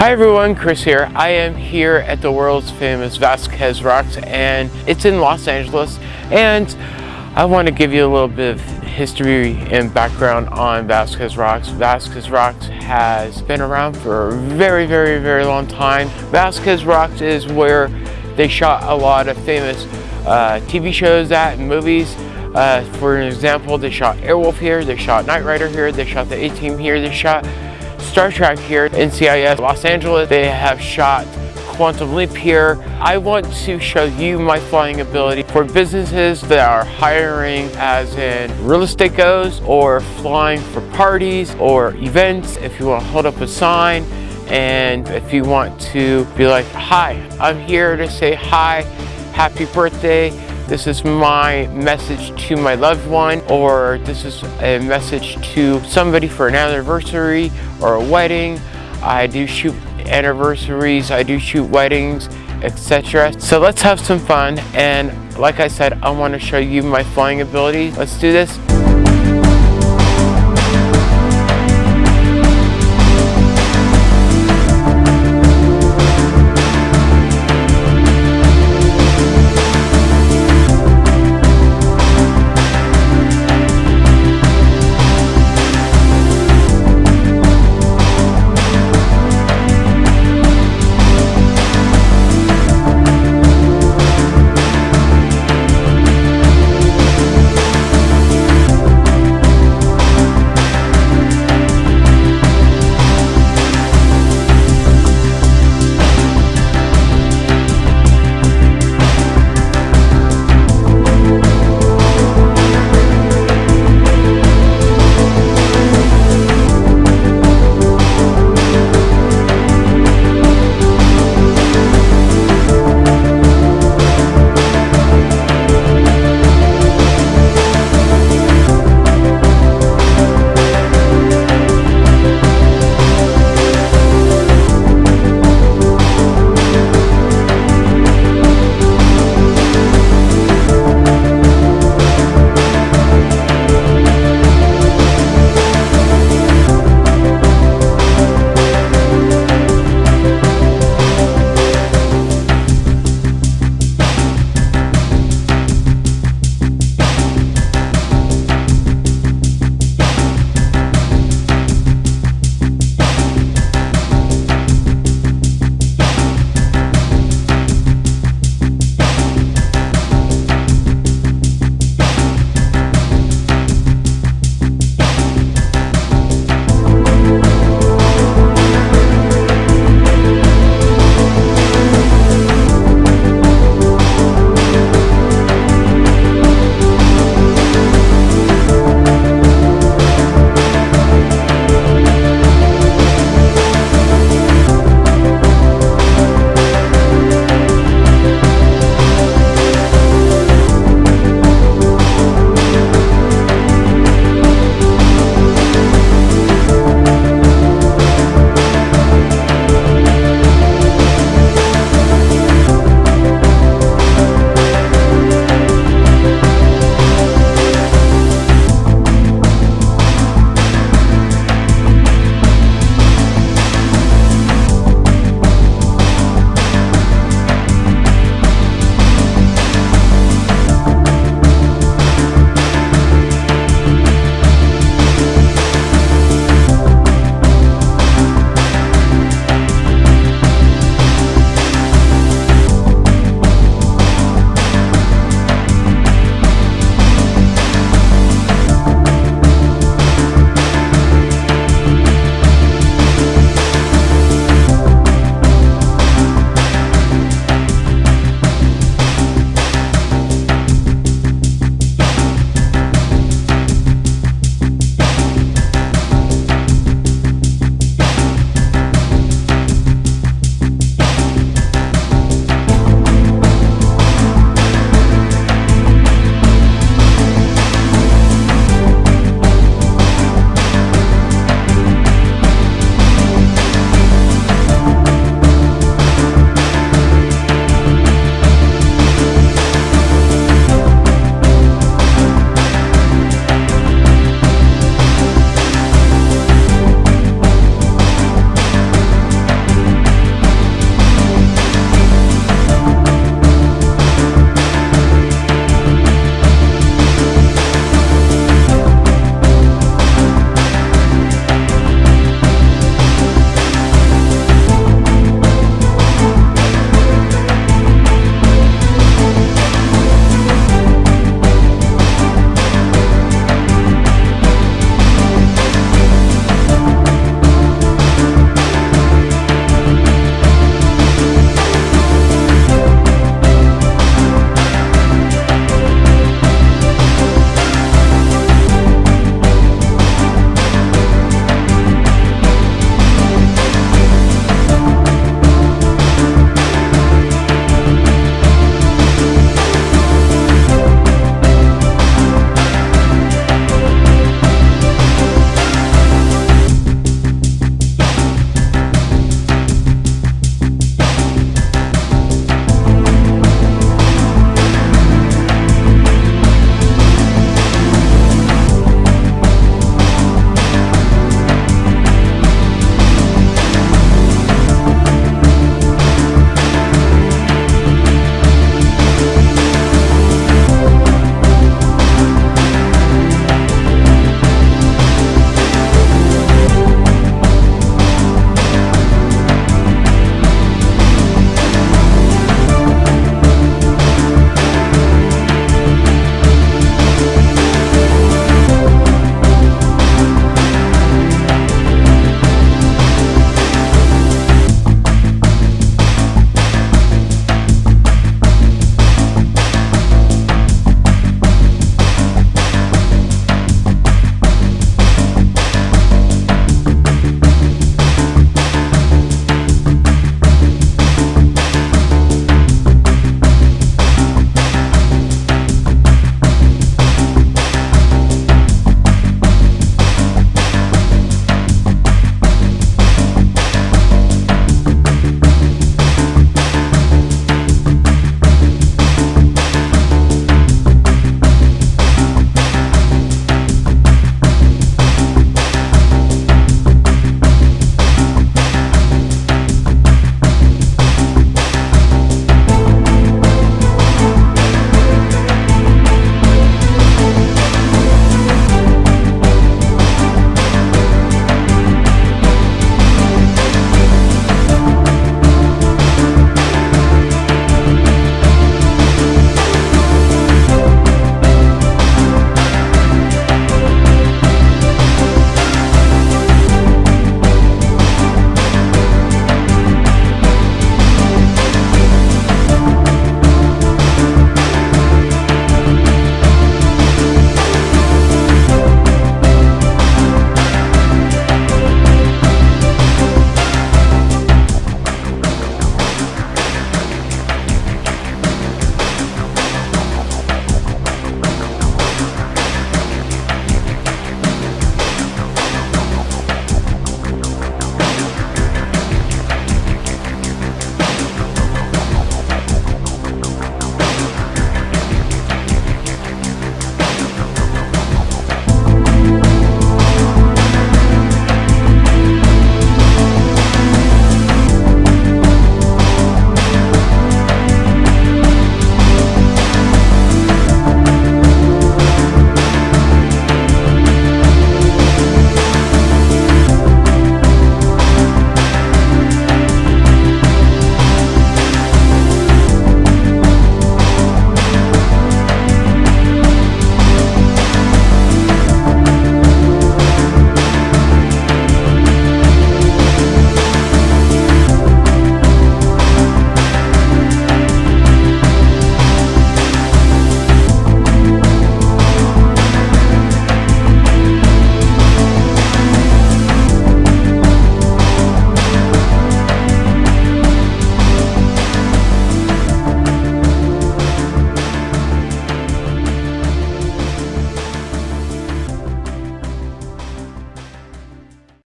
Hi everyone, Chris here. I am here at the world's famous Vasquez Rocks and it's in Los Angeles and I want to give you a little bit of history and background on Vasquez Rocks. Vasquez Rocks has been around for a very, very, very long time. Vasquez Rocks is where they shot a lot of famous uh, TV shows at and movies. Uh, for an example, they shot Airwolf here, they shot Knight Rider here, they shot the A-Team here, they shot Star Trek here, NCIS Los Angeles. They have shot Quantum Leap here. I want to show you my flying ability for businesses that are hiring as in real estate goes or flying for parties or events. If you want to hold up a sign and if you want to be like, hi, I'm here to say hi, happy birthday, this is my message to my loved one or this is a message to somebody for an anniversary or a wedding. I do shoot anniversaries, I do shoot weddings, etc. So let's have some fun and like I said, I want to show you my flying ability. Let's do this.